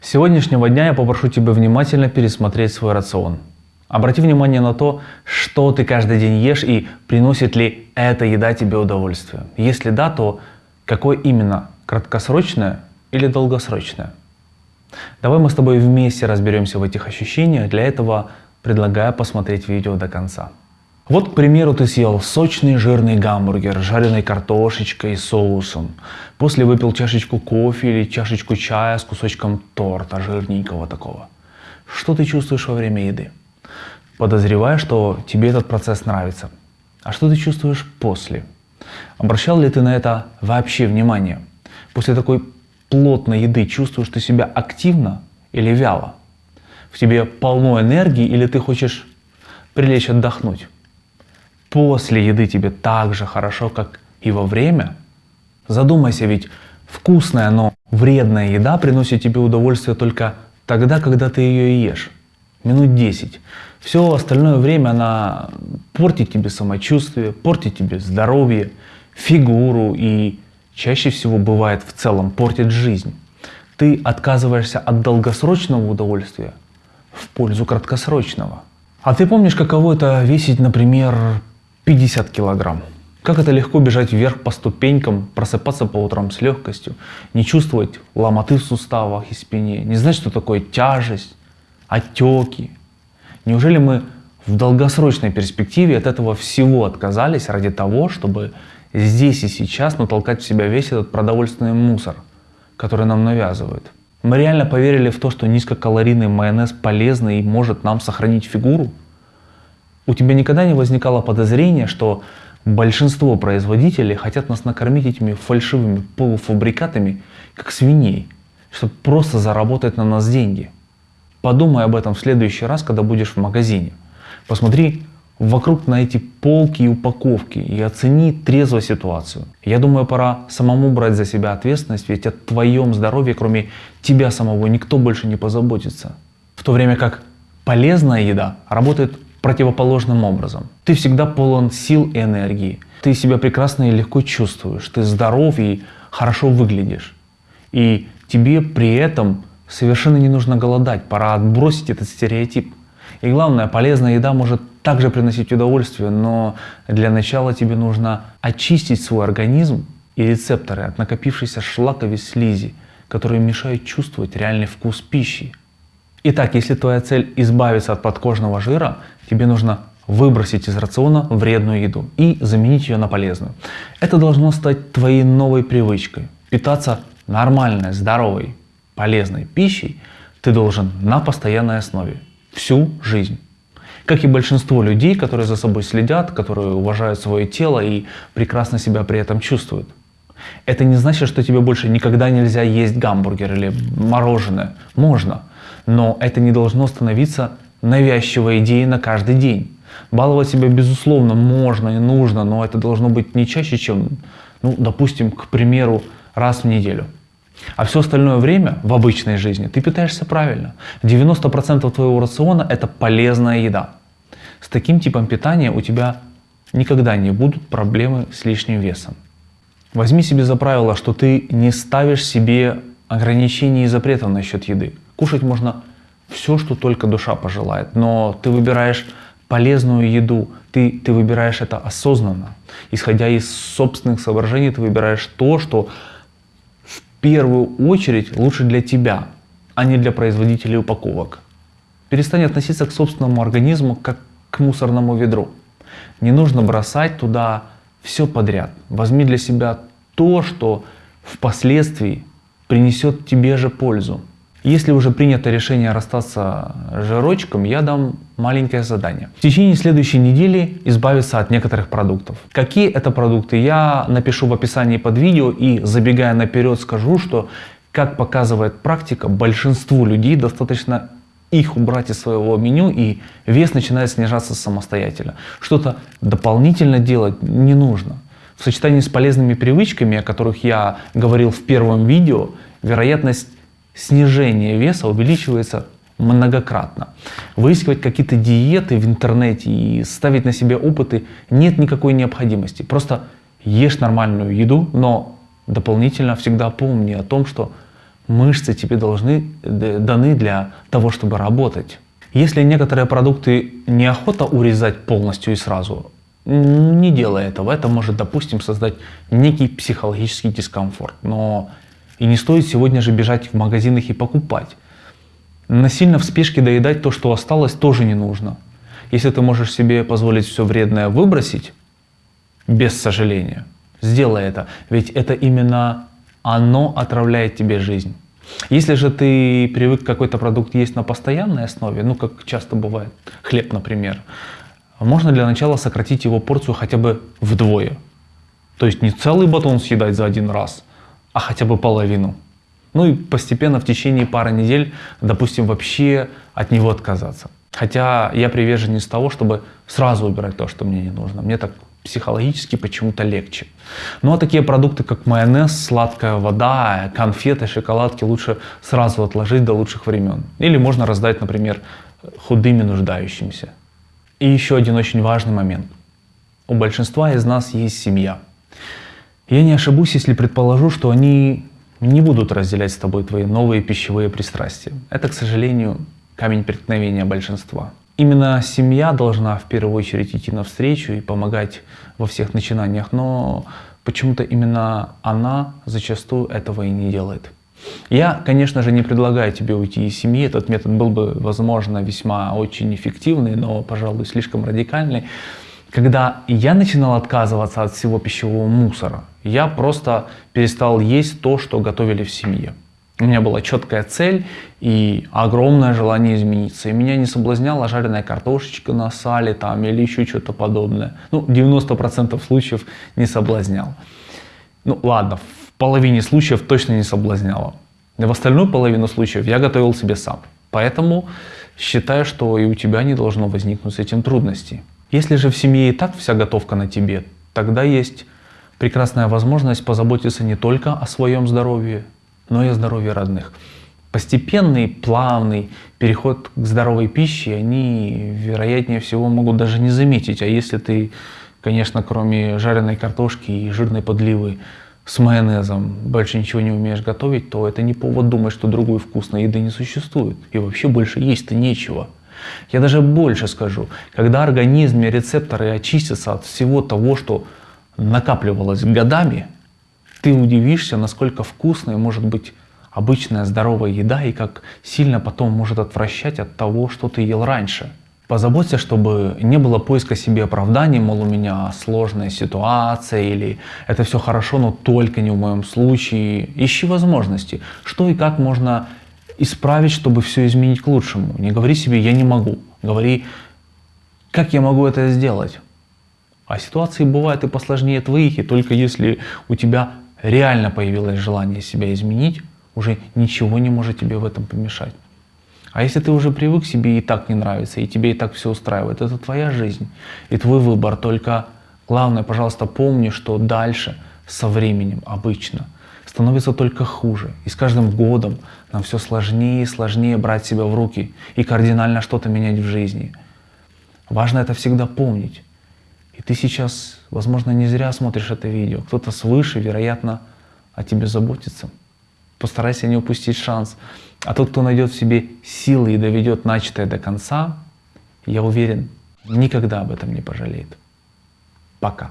С сегодняшнего дня я попрошу тебя внимательно пересмотреть свой рацион. Обрати внимание на то, что ты каждый день ешь и приносит ли эта еда тебе удовольствие. Если да, то какое именно? Краткосрочное или долгосрочное? Давай мы с тобой вместе разберемся в этих ощущениях. Для этого предлагаю посмотреть видео до конца. Вот, к примеру, ты съел сочный жирный гамбургер с жареной картошечкой и соусом. После выпил чашечку кофе или чашечку чая с кусочком торта жирненького такого. Что ты чувствуешь во время еды? Подозреваю, что тебе этот процесс нравится. А что ты чувствуешь после? Обращал ли ты на это вообще внимание? После такой плотной еды чувствуешь ты себя активно или вяло? В тебе полно энергии или ты хочешь прилечь отдохнуть? После еды тебе так же хорошо, как и во время? Задумайся, ведь вкусная, но вредная еда приносит тебе удовольствие только тогда, когда ты ее ешь. Минут 10. Все остальное время она портит тебе самочувствие, портит тебе здоровье, фигуру и чаще всего бывает в целом портит жизнь. Ты отказываешься от долгосрочного удовольствия в пользу краткосрочного. А ты помнишь, каково это весить, например, 50 килограмм. Как это легко бежать вверх по ступенькам, просыпаться по утрам с легкостью, не чувствовать ломоты в суставах и спине, не знать, что такое тяжесть, отеки. Неужели мы в долгосрочной перспективе от этого всего отказались ради того, чтобы здесь и сейчас натолкать в себя весь этот продовольственный мусор, который нам навязывают? Мы реально поверили в то, что низкокалорийный майонез полезный и может нам сохранить фигуру? У тебя никогда не возникало подозрения, что большинство производителей хотят нас накормить этими фальшивыми полуфабрикатами, как свиней, чтобы просто заработать на нас деньги? Подумай об этом в следующий раз, когда будешь в магазине. Посмотри вокруг на эти полки и упаковки и оцени трезво ситуацию. Я думаю, пора самому брать за себя ответственность, ведь о твоем здоровье, кроме тебя самого, никто больше не позаботится. В то время как полезная еда работает противоположным образом. Ты всегда полон сил и энергии. Ты себя прекрасно и легко чувствуешь. Ты здоров и хорошо выглядишь. И тебе при этом совершенно не нужно голодать. Пора отбросить этот стереотип. И главное, полезная еда может также приносить удовольствие, но для начала тебе нужно очистить свой организм и рецепторы от накопившейся шлаковой слизи, которые мешают чувствовать реальный вкус пищи. Итак, если твоя цель избавиться от подкожного жира, тебе нужно выбросить из рациона вредную еду и заменить ее на полезную. Это должно стать твоей новой привычкой. Питаться нормальной, здоровой, полезной пищей ты должен на постоянной основе всю жизнь. Как и большинство людей, которые за собой следят, которые уважают свое тело и прекрасно себя при этом чувствуют. Это не значит, что тебе больше никогда нельзя есть гамбургер или мороженое. Можно. Но это не должно становиться навязчивой идеей на каждый день. Баловать себя, безусловно, можно и нужно, но это должно быть не чаще, чем, ну, допустим, к примеру, раз в неделю. А все остальное время в обычной жизни ты питаешься правильно. 90% твоего рациона – это полезная еда. С таким типом питания у тебя никогда не будут проблемы с лишним весом. Возьми себе за правило, что ты не ставишь себе ограничений и запретов насчет еды. Кушать можно все, что только душа пожелает, но ты выбираешь полезную еду, ты, ты выбираешь это осознанно. Исходя из собственных соображений, ты выбираешь то, что в первую очередь лучше для тебя, а не для производителей упаковок. Перестань относиться к собственному организму как к мусорному ведру. Не нужно бросать туда все подряд. Возьми для себя то, что впоследствии принесет тебе же пользу. Если уже принято решение расстаться с жирочком, я дам маленькое задание. В течение следующей недели избавиться от некоторых продуктов. Какие это продукты, я напишу в описании под видео и забегая наперед скажу, что как показывает практика, большинству людей достаточно их убрать из своего меню и вес начинает снижаться самостоятельно. Что-то дополнительно делать не нужно. В сочетании с полезными привычками, о которых я говорил в первом видео, вероятность снижение веса увеличивается многократно. Выискивать какие-то диеты в интернете и ставить на себе опыты нет никакой необходимости. Просто ешь нормальную еду, но дополнительно всегда помни о том, что Мышцы тебе должны даны для того, чтобы работать. Если некоторые продукты неохота урезать полностью и сразу, не делай этого. Это может, допустим, создать некий психологический дискомфорт. Но и не стоит сегодня же бежать в магазинах и покупать. Насильно в спешке доедать то, что осталось, тоже не нужно. Если ты можешь себе позволить все вредное выбросить, без сожаления, сделай это. Ведь это именно оно отравляет тебе жизнь. Если же ты привык какой-то продукт есть на постоянной основе, ну как часто бывает, хлеб, например, можно для начала сократить его порцию хотя бы вдвое. То есть не целый батон съедать за один раз, а хотя бы половину. Ну и постепенно в течение пары недель, допустим, вообще от него отказаться. Хотя я приверженец того, чтобы сразу убирать то, что мне не нужно. Мне так психологически почему-то легче. Ну а такие продукты, как майонез, сладкая вода, конфеты, шоколадки лучше сразу отложить до лучших времен. Или можно раздать, например, худыми нуждающимся. И еще один очень важный момент. У большинства из нас есть семья. Я не ошибусь, если предположу, что они не будут разделять с тобой твои новые пищевые пристрастия. Это, к сожалению, камень преткновения большинства. Именно семья должна в первую очередь идти навстречу и помогать во всех начинаниях, но почему-то именно она зачастую этого и не делает. Я, конечно же, не предлагаю тебе уйти из семьи. Этот метод был бы, возможно, весьма очень эффективный, но, пожалуй, слишком радикальный. Когда я начинал отказываться от всего пищевого мусора, я просто перестал есть то, что готовили в семье. У меня была четкая цель и огромное желание измениться. И меня не соблазняла жареная картошечка на сале там, или еще что-то подобное. Ну, 90% случаев не соблазнял. Ну ладно, в половине случаев точно не соблазняло. В остальную половину случаев я готовил себе сам. Поэтому считаю, что и у тебя не должно возникнуть с этим трудностей. Если же в семье и так вся готовка на тебе, тогда есть прекрасная возможность позаботиться не только о своем здоровье, но и о здоровье родных. Постепенный, плавный переход к здоровой пище они, вероятнее всего, могут даже не заметить. А если ты, конечно, кроме жареной картошки и жирной подливы с майонезом больше ничего не умеешь готовить, то это не повод думать, что другой вкусной еды не существует. И вообще больше есть-то нечего. Я даже больше скажу, когда организм и рецепторы очистятся от всего того, что накапливалось годами, ты удивишься, насколько вкусной может быть обычная здоровая еда и как сильно потом может отвращать от того, что ты ел раньше. Позаботься, чтобы не было поиска себе оправданий, мол, у меня сложная ситуация или это все хорошо, но только не в моем случае. Ищи возможности, что и как можно исправить, чтобы все изменить к лучшему. Не говори себе «я не могу», говори «как я могу это сделать». А ситуации бывают и посложнее твоих, и только если у тебя реально появилось желание себя изменить, уже ничего не может тебе в этом помешать. А если ты уже привык, себе и так не нравится, и тебе и так все устраивает, это твоя жизнь и твой выбор. Только главное, пожалуйста, помни, что дальше со временем обычно становится только хуже. И с каждым годом нам все сложнее и сложнее брать себя в руки и кардинально что-то менять в жизни. Важно это всегда помнить. И ты сейчас, возможно, не зря смотришь это видео. Кто-то свыше, вероятно, о тебе заботится. Постарайся не упустить шанс. А тот, кто найдет в себе силы и доведет начатое до конца, я уверен, никогда об этом не пожалеет. Пока.